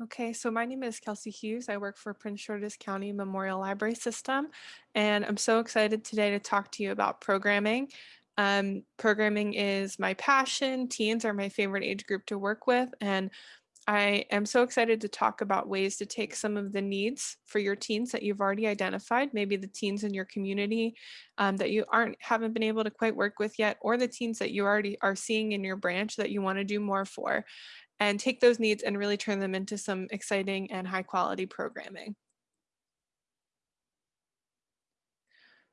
Okay, so my name is Kelsey Hughes. I work for Prince George's County Memorial Library System, and I'm so excited today to talk to you about programming. Um, programming is my passion. Teens are my favorite age group to work with, and I am so excited to talk about ways to take some of the needs for your teens that you've already identified, maybe the teens in your community um, that you aren't haven't been able to quite work with yet, or the teens that you already are seeing in your branch that you want to do more for and take those needs and really turn them into some exciting and high quality programming.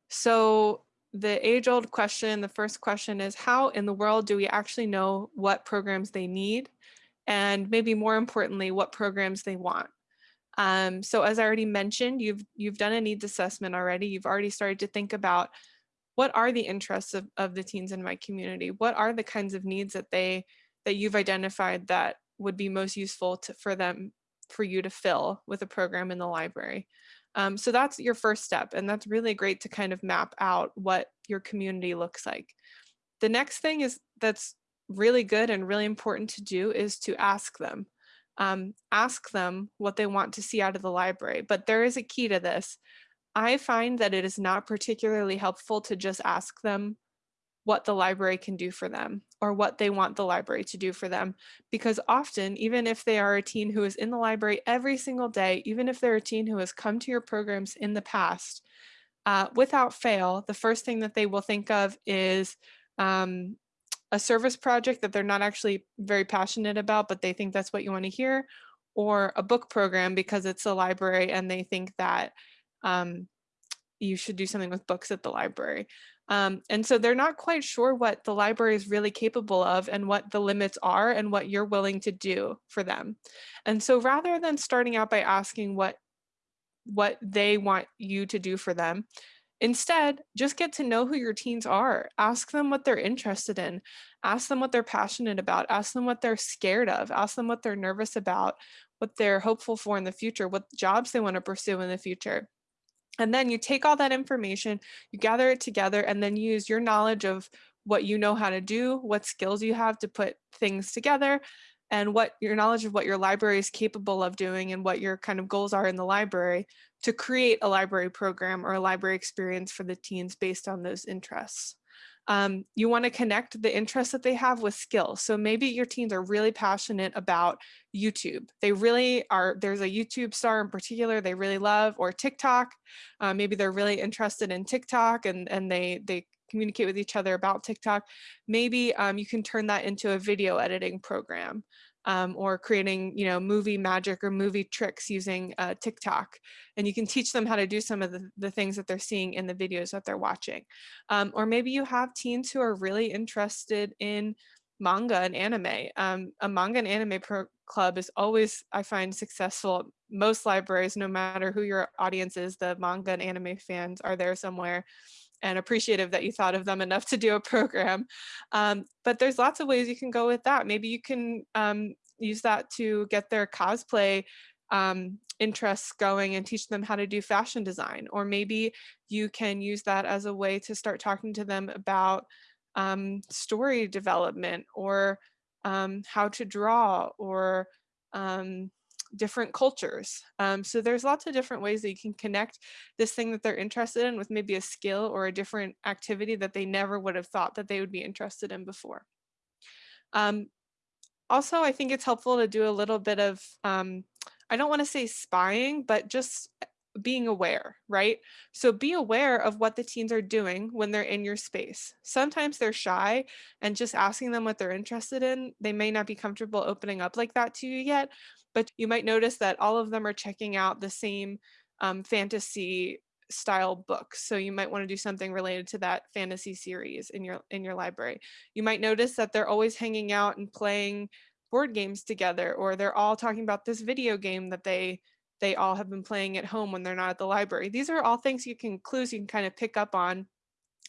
So the age old question, the first question is how in the world do we actually know what programs they need? And maybe more importantly, what programs they want. Um, so as I already mentioned, you've, you've done a needs assessment already. You've already started to think about what are the interests of, of the teens in my community? What are the kinds of needs that they that you've identified that would be most useful to, for them, for you to fill with a program in the library. Um, so that's your first step. And that's really great to kind of map out what your community looks like. The next thing is that's really good and really important to do is to ask them. Um, ask them what they want to see out of the library. But there is a key to this. I find that it is not particularly helpful to just ask them what the library can do for them or what they want the library to do for them. Because often, even if they are a teen who is in the library every single day, even if they're a teen who has come to your programs in the past, uh, without fail, the first thing that they will think of is um, a service project that they're not actually very passionate about, but they think that's what you want to hear, or a book program because it's a library and they think that um, you should do something with books at the library. Um, and so they're not quite sure what the library is really capable of and what the limits are and what you're willing to do for them. And so rather than starting out by asking what, what they want you to do for them, Instead, just get to know who your teens are. Ask them what they're interested in. Ask them what they're passionate about. Ask them what they're scared of. Ask them what they're nervous about, what they're hopeful for in the future, what jobs they want to pursue in the future. And then you take all that information, you gather it together, and then use your knowledge of what you know how to do, what skills you have to put things together, and what your knowledge of what your library is capable of doing and what your kind of goals are in the library to create a library program or a library experience for the teens based on those interests. Um, you want to connect the interests that they have with skills. So maybe your teens are really passionate about YouTube. They really are, there's a YouTube star in particular they really love or TikTok. Uh, maybe they're really interested in TikTok and, and they, they communicate with each other about TikTok. Maybe um, you can turn that into a video editing program um, or creating, you know, movie magic or movie tricks using uh, TikTok. And you can teach them how to do some of the, the things that they're seeing in the videos that they're watching. Um, or maybe you have teens who are really interested in manga and anime. Um, a manga and anime club is always, I find, successful. Most libraries, no matter who your audience is, the manga and anime fans are there somewhere and appreciative that you thought of them enough to do a program. Um, but there's lots of ways you can go with that. Maybe you can um, use that to get their cosplay um, interests going and teach them how to do fashion design. Or maybe you can use that as a way to start talking to them about um, story development or um, how to draw or um, different cultures. Um, so there's lots of different ways that you can connect this thing that they're interested in with maybe a skill or a different activity that they never would have thought that they would be interested in before. Um, also, I think it's helpful to do a little bit of, um, I don't want to say spying, but just being aware, right? So be aware of what the teens are doing when they're in your space. Sometimes they're shy and just asking them what they're interested in, they may not be comfortable opening up like that to you yet, but you might notice that all of them are checking out the same um, fantasy style books. So you might want to do something related to that fantasy series in your in your library. You might notice that they're always hanging out and playing board games together or they're all talking about this video game that they they all have been playing at home when they're not at the library. These are all things you can clues you can kind of pick up on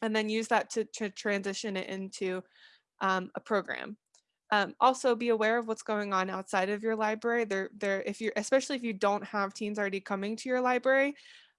and then use that to, to transition it into um, a program. Um, also be aware of what's going on outside of your library. There, there, if you're, especially if you don't have teens already coming to your library,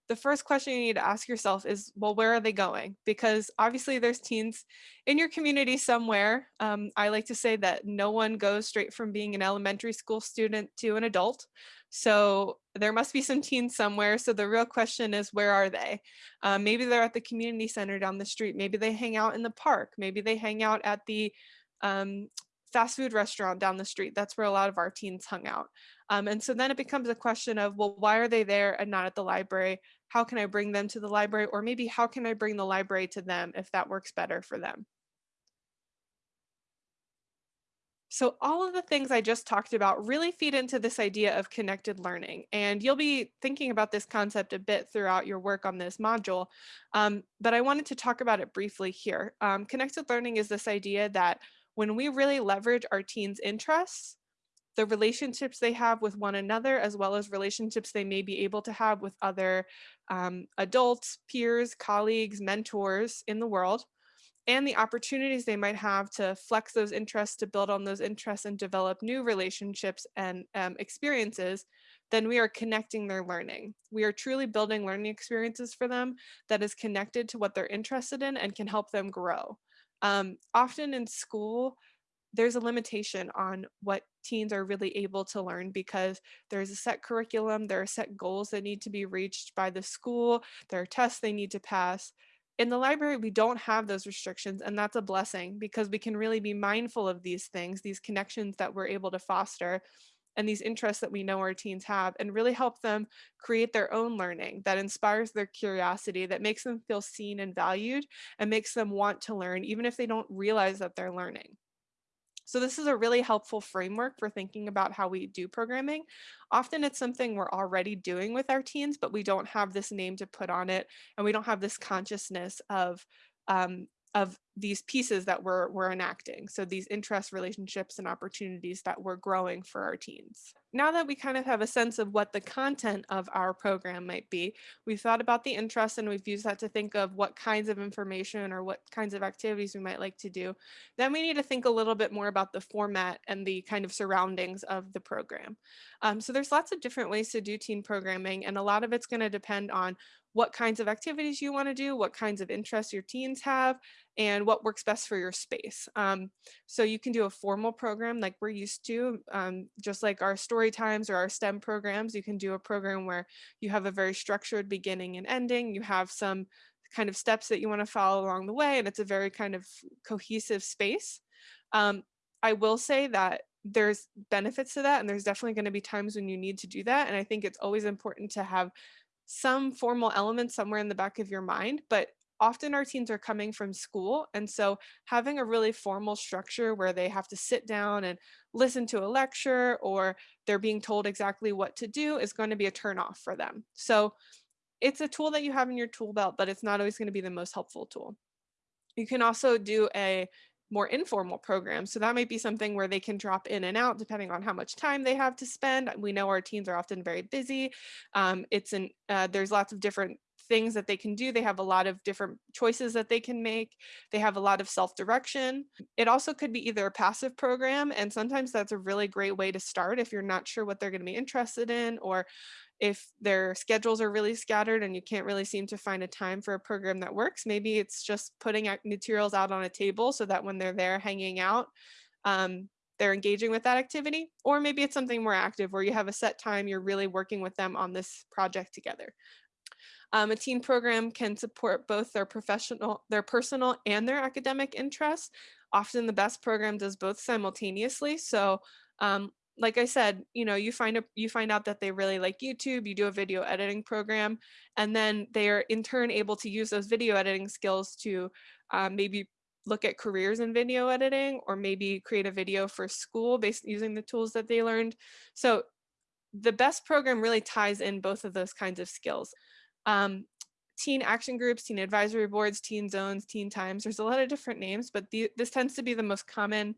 the first question you need to ask yourself is, well, where are they going? Because obviously there's teens in your community somewhere. Um, I like to say that no one goes straight from being an elementary school student to an adult. So there must be some teens somewhere. So the real question is, where are they? Um, maybe they're at the community center down the street. Maybe they hang out in the park. Maybe they hang out at the um, fast food restaurant down the street. That's where a lot of our teens hung out. Um, and so then it becomes a question of, well, why are they there and not at the library? How can I bring them to the library? Or maybe how can I bring the library to them if that works better for them? So all of the things I just talked about really feed into this idea of connected learning. And you'll be thinking about this concept a bit throughout your work on this module. Um, but I wanted to talk about it briefly here. Um, connected learning is this idea that when we really leverage our teens' interests, the relationships they have with one another, as well as relationships they may be able to have with other um, adults, peers, colleagues, mentors in the world, and the opportunities they might have to flex those interests, to build on those interests and develop new relationships and um, experiences, then we are connecting their learning. We are truly building learning experiences for them that is connected to what they're interested in and can help them grow. Um, often in school, there's a limitation on what teens are really able to learn because there's a set curriculum, there are set goals that need to be reached by the school, there are tests they need to pass. In the library, we don't have those restrictions, and that's a blessing because we can really be mindful of these things, these connections that we're able to foster, and these interests that we know our teens have, and really help them create their own learning that inspires their curiosity, that makes them feel seen and valued, and makes them want to learn, even if they don't realize that they're learning. So this is a really helpful framework for thinking about how we do programming. Often it's something we're already doing with our teens, but we don't have this name to put on it, and we don't have this consciousness of um, of these pieces that we're, we're enacting. So these interest relationships and opportunities that we're growing for our teens. Now that we kind of have a sense of what the content of our program might be, we've thought about the interest and we've used that to think of what kinds of information or what kinds of activities we might like to do. Then we need to think a little bit more about the format and the kind of surroundings of the program. Um, so there's lots of different ways to do teen programming and a lot of it's going to depend on what kinds of activities you want to do, what kinds of interests your teens have, and what works best for your space. Um, so you can do a formal program like we're used to, um, just like our story times or our STEM programs. You can do a program where you have a very structured beginning and ending. You have some kind of steps that you want to follow along the way, and it's a very kind of cohesive space. Um, I will say that there's benefits to that and there's definitely going to be times when you need to do that and i think it's always important to have some formal element somewhere in the back of your mind, but often our teens are coming from school. And so having a really formal structure where they have to sit down and listen to a lecture or they're being told exactly what to do is going to be a turnoff for them. So it's a tool that you have in your tool belt, but it's not always going to be the most helpful tool. You can also do a more informal programs. So that might be something where they can drop in and out depending on how much time they have to spend. We know our teens are often very busy. Um, it's an uh, there's lots of different things that they can do. They have a lot of different choices that they can make. They have a lot of self-direction. It also could be either a passive program, and sometimes that's a really great way to start if you're not sure what they're going to be interested in or if their schedules are really scattered and you can't really seem to find a time for a program that works, maybe it's just putting materials out on a table so that when they're there hanging out, um, they're engaging with that activity. Or maybe it's something more active where you have a set time, you're really working with them on this project together. Um, a teen program can support both their professional, their personal and their academic interests. Often the best program does both simultaneously. So um, like I said, you know, you find a, you find out that they really like YouTube, you do a video editing program, and then they are in turn able to use those video editing skills to um, maybe look at careers in video editing or maybe create a video for school based using the tools that they learned. So the best program really ties in both of those kinds of skills. Um, teen action groups, teen advisory boards, teen zones, teen times. There's a lot of different names, but the, this tends to be the most common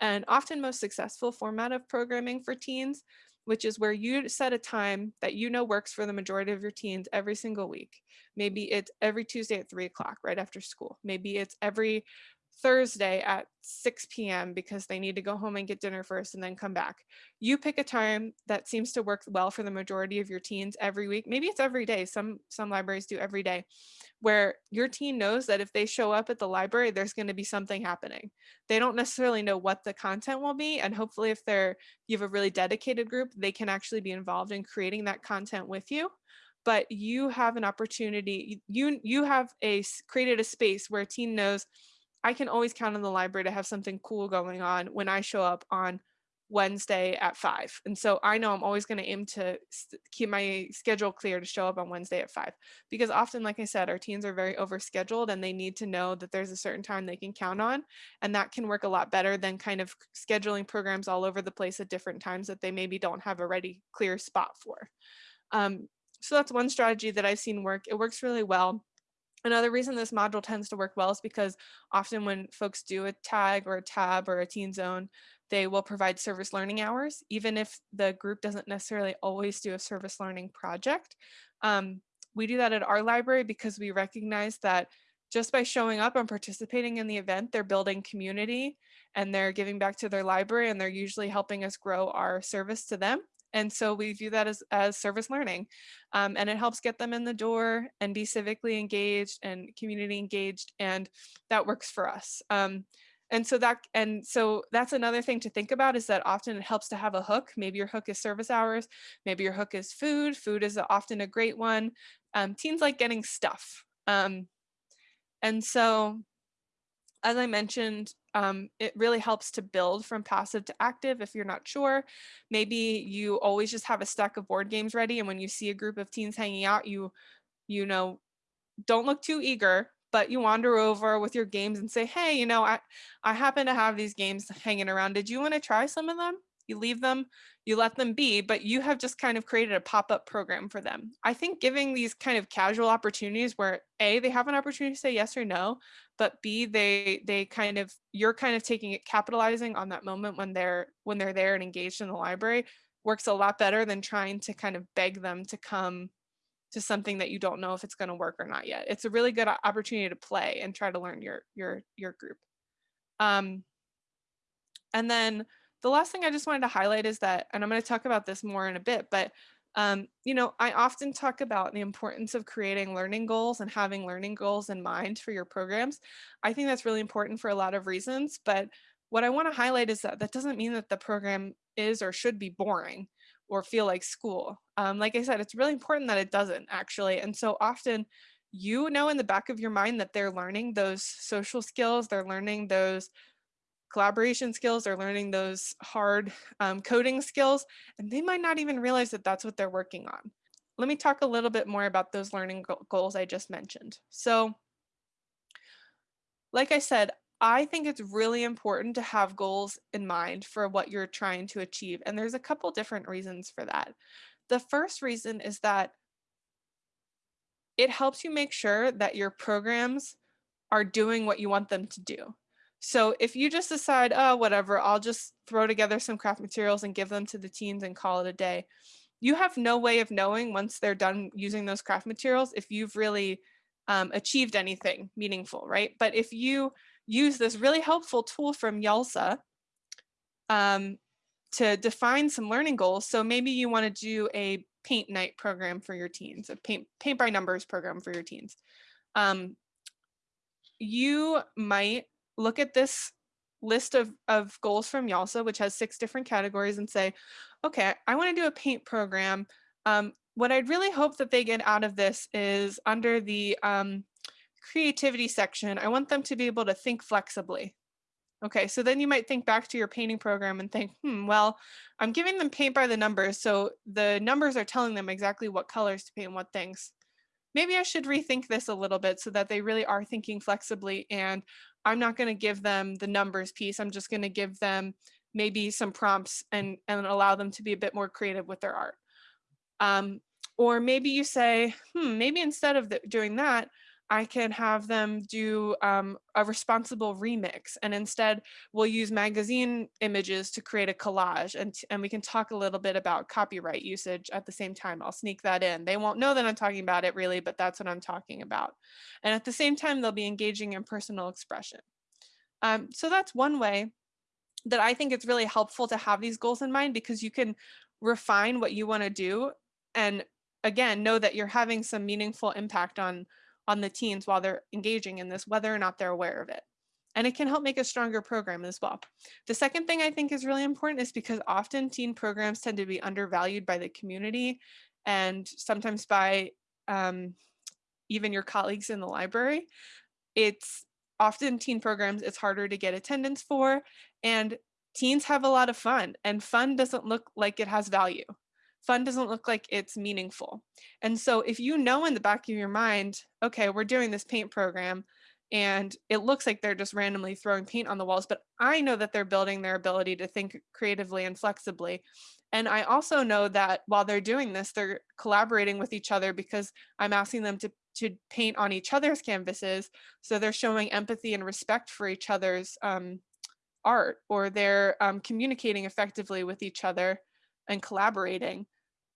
and often most successful format of programming for teens, which is where you set a time that you know works for the majority of your teens every single week. Maybe it's every Tuesday at three o'clock right after school. Maybe it's every Thursday at 6 p.m. because they need to go home and get dinner first and then come back. You pick a time that seems to work well for the majority of your teens every week. Maybe it's every day. Some some libraries do every day where your teen knows that if they show up at the library, there's going to be something happening. They don't necessarily know what the content will be. And hopefully if they're you have a really dedicated group, they can actually be involved in creating that content with you but you have an opportunity you you have a created a space where a teen knows I can always count on the library to have something cool going on when I show up on Wednesday at five. And so I know I'm always going to aim to keep my schedule clear to show up on Wednesday at five. Because often, like I said, our teens are very overscheduled and they need to know that there's a certain time they can count on. And that can work a lot better than kind of scheduling programs all over the place at different times that they maybe don't have a ready clear spot for. Um, so that's one strategy that I've seen work. It works really well. Another reason this module tends to work well is because often when folks do a tag or a tab or a teen zone, they will provide service learning hours, even if the group doesn't necessarily always do a service learning project. Um, we do that at our library because we recognize that just by showing up and participating in the event, they're building community and they're giving back to their library and they're usually helping us grow our service to them. And so we view that as, as service learning. Um, and it helps get them in the door and be civically engaged and community engaged. And that works for us. Um, and so that and so that's another thing to think about is that often it helps to have a hook. Maybe your hook is service hours. Maybe your hook is food. Food is often a great one. Um, teens like getting stuff. Um, and so as I mentioned, um, it really helps to build from passive to active if you're not sure. Maybe you always just have a stack of board games ready and when you see a group of teens hanging out, you, you know, don't look too eager, but you wander over with your games and say, hey, you know, I, I happen to have these games hanging around. Did you want to try some of them? You leave them, you let them be, but you have just kind of created a pop-up program for them. I think giving these kind of casual opportunities where A, they have an opportunity to say yes or no, but B, they they kind of you're kind of taking it capitalizing on that moment when they're when they're there and engaged in the library works a lot better than trying to kind of beg them to come to something that you don't know if it's going to work or not yet. It's a really good opportunity to play and try to learn your your your group. Um, and then the last thing I just wanted to highlight is that, and I'm going to talk about this more in a bit, but um, you know, I often talk about the importance of creating learning goals and having learning goals in mind for your programs. I think that's really important for a lot of reasons, but what I want to highlight is that that doesn't mean that the program is or should be boring or feel like school. Um, like I said, it's really important that it doesn't actually. And so often you know in the back of your mind that they're learning those social skills, they're learning those collaboration skills, they're learning those hard um, coding skills, and they might not even realize that that's what they're working on. Let me talk a little bit more about those learning goals I just mentioned. So like I said, I think it's really important to have goals in mind for what you're trying to achieve. And there's a couple different reasons for that. The first reason is that it helps you make sure that your programs are doing what you want them to do. So if you just decide, oh, whatever, I'll just throw together some craft materials and give them to the teens and call it a day, you have no way of knowing once they're done using those craft materials if you've really um, achieved anything meaningful, right? But if you use this really helpful tool from YALSA um, to define some learning goals, so maybe you want to do a paint night program for your teens, a paint, paint by numbers program for your teens. Um, you might look at this list of, of goals from YALSA, which has six different categories and say, okay, I want to do a paint program. Um, what I'd really hope that they get out of this is under the um, creativity section, I want them to be able to think flexibly. Okay, so then you might think back to your painting program and think, hmm, well, I'm giving them paint by the numbers. So the numbers are telling them exactly what colors to paint and what things. Maybe I should rethink this a little bit so that they really are thinking flexibly and I'm not going to give them the numbers piece. I'm just going to give them maybe some prompts and, and allow them to be a bit more creative with their art. Um, or maybe you say, hmm, maybe instead of the, doing that, I can have them do um, a responsible remix and instead we'll use magazine images to create a collage and, and we can talk a little bit about copyright usage at the same time. I'll sneak that in. They won't know that I'm talking about it really, but that's what I'm talking about. And at the same time, they'll be engaging in personal expression. Um, so that's one way that I think it's really helpful to have these goals in mind because you can refine what you want to do and again know that you're having some meaningful impact on on the teens while they're engaging in this whether or not they're aware of it and it can help make a stronger program as well. The second thing I think is really important is because often teen programs tend to be undervalued by the community and sometimes by um, even your colleagues in the library. It's often teen programs it's harder to get attendance for and teens have a lot of fun and fun doesn't look like it has value. Fun doesn't look like it's meaningful. And so if you know in the back of your mind, okay, we're doing this paint program, and it looks like they're just randomly throwing paint on the walls, but I know that they're building their ability to think creatively and flexibly. And I also know that while they're doing this, they're collaborating with each other because I'm asking them to, to paint on each other's canvases. So they're showing empathy and respect for each other's um, art, or they're um, communicating effectively with each other and collaborating.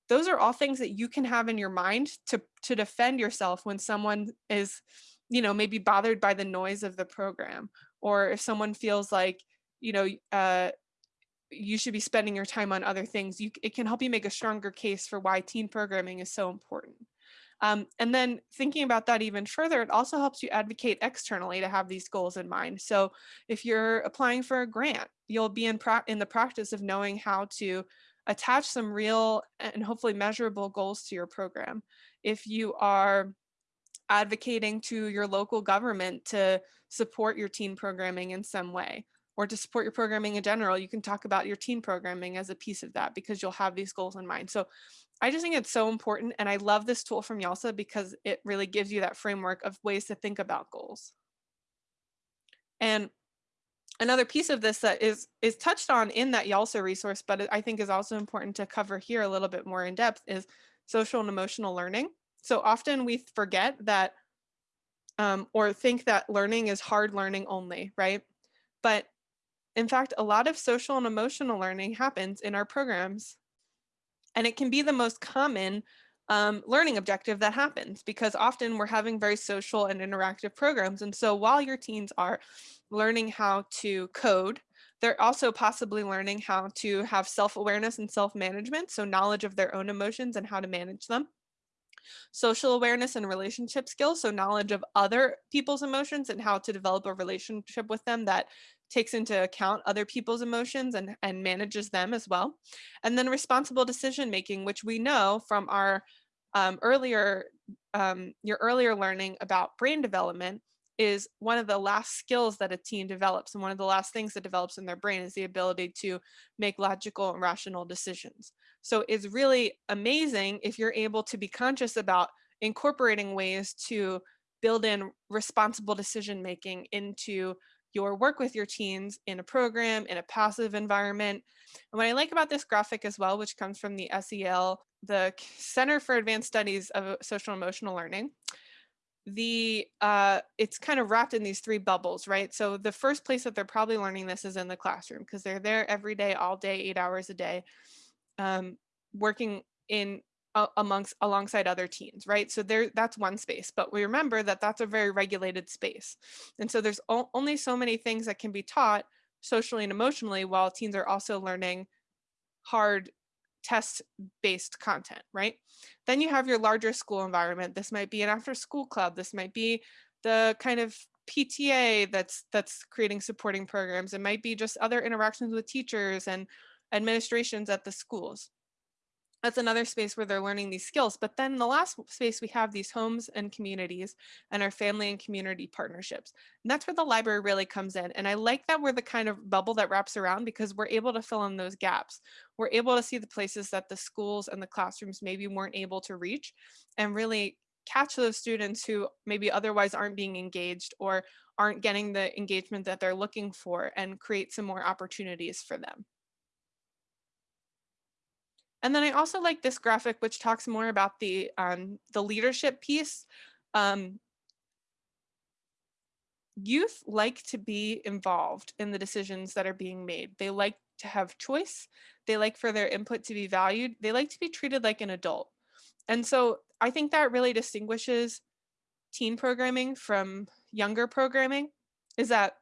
Those are all things that you can have in your mind to, to defend yourself when someone is you know, maybe bothered by the noise of the program, or if someone feels like, you know, uh, you should be spending your time on other things, you, it can help you make a stronger case for why teen programming is so important. Um, and then thinking about that even further, it also helps you advocate externally to have these goals in mind. So if you're applying for a grant, you'll be in, in the practice of knowing how to attach some real and hopefully measurable goals to your program. If you are advocating to your local government to support your teen programming in some way or to support your programming in general, you can talk about your teen programming as a piece of that because you'll have these goals in mind. So I just think it's so important. And I love this tool from YALSA because it really gives you that framework of ways to think about goals. And another piece of this that is is touched on in that YALSA resource, but I think is also important to cover here a little bit more in depth is social and emotional learning. So often we forget that um, or think that learning is hard learning only, right? But in fact, a lot of social and emotional learning happens in our programs. And it can be the most common um, learning objective that happens because often we're having very social and interactive programs. And so while your teens are learning how to code, they're also possibly learning how to have self-awareness and self-management, so knowledge of their own emotions and how to manage them social awareness and relationship skills, so knowledge of other people's emotions and how to develop a relationship with them that takes into account other people's emotions and, and manages them as well. And then responsible decision making, which we know from our um, earlier, um, your earlier learning about brain development is one of the last skills that a teen develops and one of the last things that develops in their brain is the ability to make logical and rational decisions. So it's really amazing if you're able to be conscious about incorporating ways to build in responsible decision making into your work with your teens in a program, in a passive environment. And what I like about this graphic as well, which comes from the SEL, the Center for Advanced Studies of Social Emotional Learning, the uh, it's kind of wrapped in these three bubbles, right? So the first place that they're probably learning this is in the classroom because they're there every day, all day, eight hours a day, um, working in amongst alongside other teens, right? So there, that's one space, but we remember that that's a very regulated space. And so there's only so many things that can be taught socially and emotionally while teens are also learning hard test-based content, right? Then you have your larger school environment. This might be an after-school club. This might be the kind of PTA that's that's creating supporting programs. It might be just other interactions with teachers and administrations at the schools that's another space where they're learning these skills. But then the last space we have these homes and communities and our family and community partnerships. And that's where the library really comes in. And I like that we're the kind of bubble that wraps around because we're able to fill in those gaps. We're able to see the places that the schools and the classrooms maybe weren't able to reach and really catch those students who maybe otherwise aren't being engaged or aren't getting the engagement that they're looking for and create some more opportunities for them. And then I also like this graphic, which talks more about the, um, the leadership piece. Um, youth like to be involved in the decisions that are being made. They like to have choice. They like for their input to be valued. They like to be treated like an adult. And so I think that really distinguishes teen programming from younger programming is that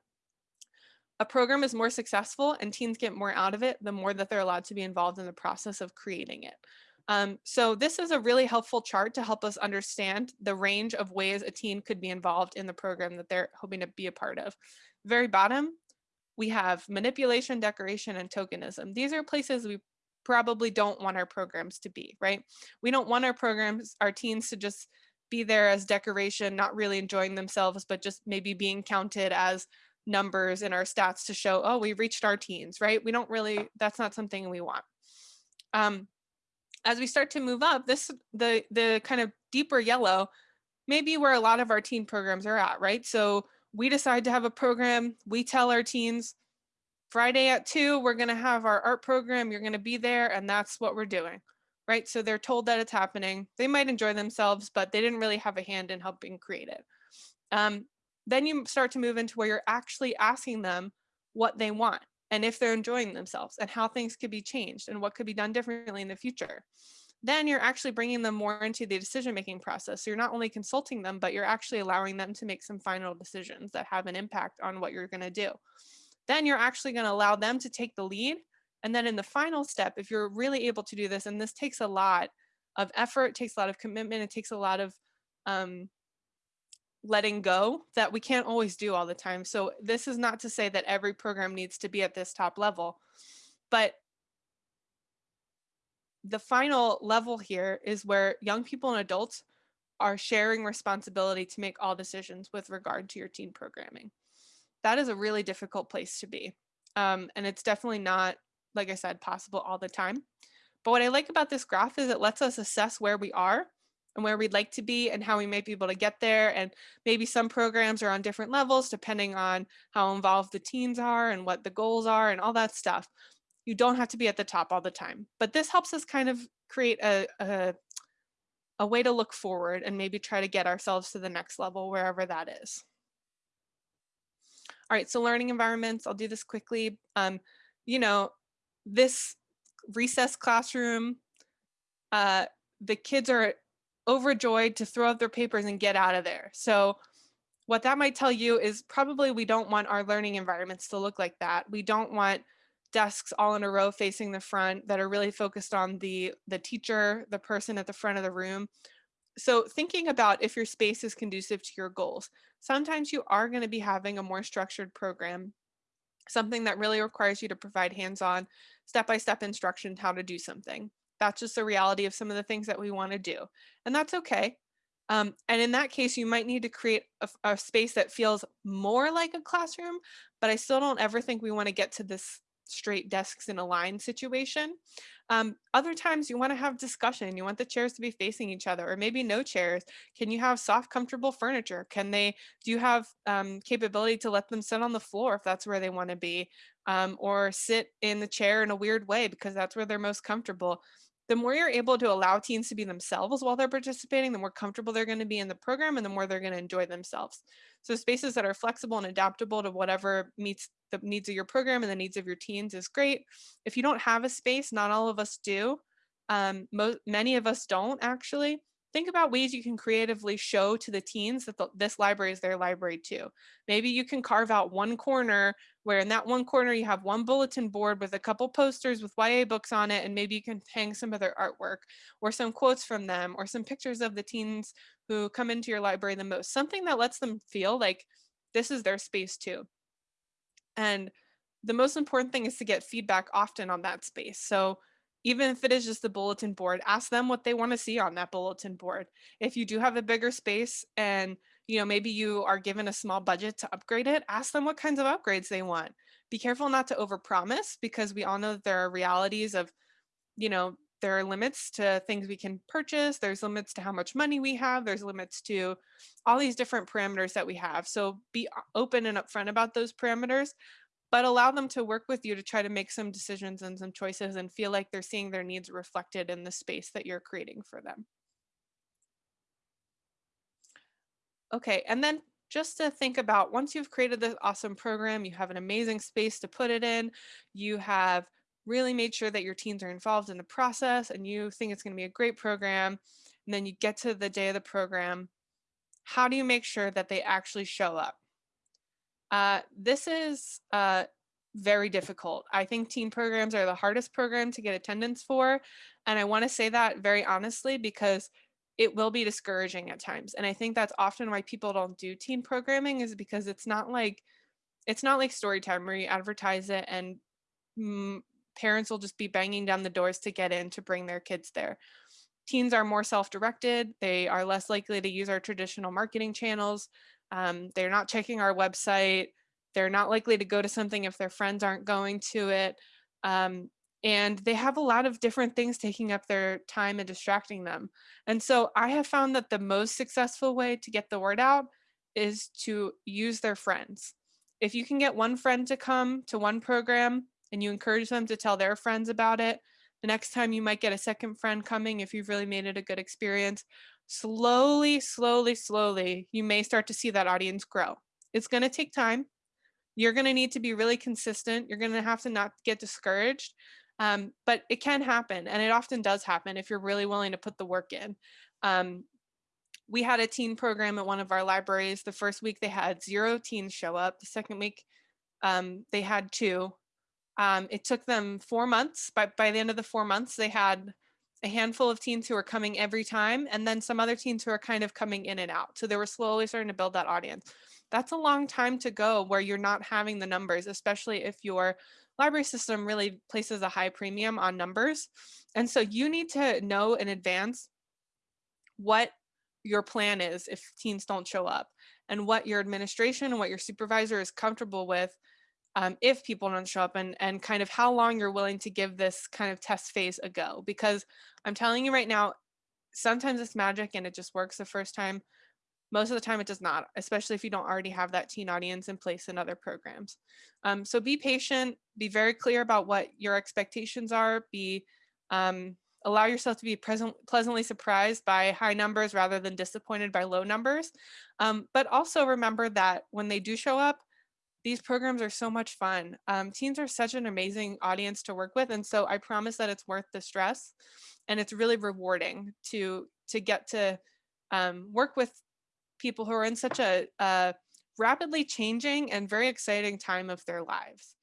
a program is more successful and teens get more out of it, the more that they're allowed to be involved in the process of creating it. Um, so this is a really helpful chart to help us understand the range of ways a teen could be involved in the program that they're hoping to be a part of. Very bottom, we have manipulation, decoration, and tokenism. These are places we probably don't want our programs to be, right? We don't want our programs, our teens to just be there as decoration, not really enjoying themselves, but just maybe being counted as numbers in our stats to show, oh, we reached our teens, right? We don't really, that's not something we want. Um, as we start to move up, this the the kind of deeper yellow, maybe where a lot of our teen programs are at, right? So we decide to have a program, we tell our teens, Friday at two, we're gonna have our art program, you're gonna be there, and that's what we're doing, right? So they're told that it's happening. They might enjoy themselves, but they didn't really have a hand in helping create it. Um, then you start to move into where you're actually asking them what they want and if they're enjoying themselves and how things could be changed and what could be done differently in the future. Then you're actually bringing them more into the decision making process. So you're not only consulting them, but you're actually allowing them to make some final decisions that have an impact on what you're going to do. Then you're actually going to allow them to take the lead. And then in the final step, if you're really able to do this, and this takes a lot of effort, takes a lot of commitment, it takes a lot of um, letting go that we can't always do all the time. So this is not to say that every program needs to be at this top level, but the final level here is where young people and adults are sharing responsibility to make all decisions with regard to your teen programming. That is a really difficult place to be. Um, and it's definitely not, like I said, possible all the time. But what I like about this graph is it lets us assess where we are and where we'd like to be and how we might be able to get there. And maybe some programs are on different levels depending on how involved the teens are and what the goals are and all that stuff. You don't have to be at the top all the time, but this helps us kind of create a, a, a way to look forward and maybe try to get ourselves to the next level, wherever that is. All right, so learning environments, I'll do this quickly. Um, you know, this recess classroom, uh, the kids are overjoyed to throw out their papers and get out of there. So what that might tell you is probably we don't want our learning environments to look like that. We don't want desks all in a row facing the front that are really focused on the, the teacher, the person at the front of the room. So thinking about if your space is conducive to your goals, sometimes you are going to be having a more structured program, something that really requires you to provide hands-on, step-by-step instruction how to do something. That's just the reality of some of the things that we want to do. And that's okay. Um, and in that case, you might need to create a, a, space that feels more like a classroom, but I still don't ever think we want to get to this straight desks in a line situation. Um, other times you want to have discussion. You want the chairs to be facing each other or maybe no chairs. Can you have soft, comfortable furniture? Can they, do you have um, capability to let them sit on the floor if that's where they want to be um, or sit in the chair in a weird way because that's where they're most comfortable the more you're able to allow teens to be themselves while they're participating, the more comfortable they're going to be in the program and the more they're going to enjoy themselves. So spaces that are flexible and adaptable to whatever meets the needs of your program and the needs of your teens is great. If you don't have a space, not all of us do. Um, many of us don't actually think about ways you can creatively show to the teens that the, this library is their library too. Maybe you can carve out one corner where in that one corner you have one bulletin board with a couple posters with YA books on it and maybe you can hang some of their artwork or some quotes from them or some pictures of the teens who come into your library the most. Something that lets them feel like this is their space too. And the most important thing is to get feedback often on that space. So even if it is just the bulletin board, ask them what they want to see on that bulletin board. If you do have a bigger space and you know maybe you are given a small budget to upgrade it, ask them what kinds of upgrades they want. Be careful not to overpromise because we all know there are realities of, you know, there are limits to things we can purchase. There's limits to how much money we have. There's limits to all these different parameters that we have. So be uh, open and upfront about those parameters, but allow them to work with you to try to make some decisions and some choices and feel like they're seeing their needs reflected in the space that you're creating for them. Okay, and then just to think about once you've created this awesome program, you have an amazing space to put it in, you have really made sure that your teens are involved in the process and you think it's going to be a great program, and then you get to the day of the program, how do you make sure that they actually show up? Uh, this is uh, very difficult. I think teen programs are the hardest program to get attendance for. And I want to say that very honestly because it will be discouraging at times. And I think that's often why people don't do teen programming is because it's not like it's not like story time where you advertise it and mm, parents will just be banging down the doors to get in to bring their kids there. Teens are more self-directed. They are less likely to use our traditional marketing channels. Um, they're not checking our website. They're not likely to go to something if their friends aren't going to it. Um, and they have a lot of different things taking up their time and distracting them. And so I have found that the most successful way to get the word out is to use their friends. If you can get one friend to come to one program and you encourage them to tell their friends about it, the next time you might get a second friend coming if you've really made it a good experience. Slowly, slowly, slowly, you may start to see that audience grow. It's going to take time. You're going to need to be really consistent. You're going to have to not get discouraged. Um, but it can happen, and it often does happen if you're really willing to put the work in. Um, we had a teen program at one of our libraries. The first week they had zero teens show up. The second week um, they had two. Um, it took them four months, but by the end of the four months, they had a handful of teens who were coming every time, and then some other teens who are kind of coming in and out. So they were slowly starting to build that audience. That's a long time to go where you're not having the numbers, especially if your library system really places a high premium on numbers. And so you need to know in advance what your plan is if teens don't show up and what your administration and what your supervisor is comfortable with um, if people don't show up and, and kind of how long you're willing to give this kind of test phase a go. Because I'm telling you right now, sometimes it's magic and it just works the first time. Most of the time it does not, especially if you don't already have that teen audience in place in other programs. Um, so be patient, be very clear about what your expectations are, be um, allow yourself to be present, pleasantly surprised by high numbers rather than disappointed by low numbers. Um, but also remember that when they do show up, these programs are so much fun. Um, teens are such an amazing audience to work with. And so I promise that it's worth the stress and it's really rewarding to, to get to um, work with people who are in such a, a rapidly changing and very exciting time of their lives.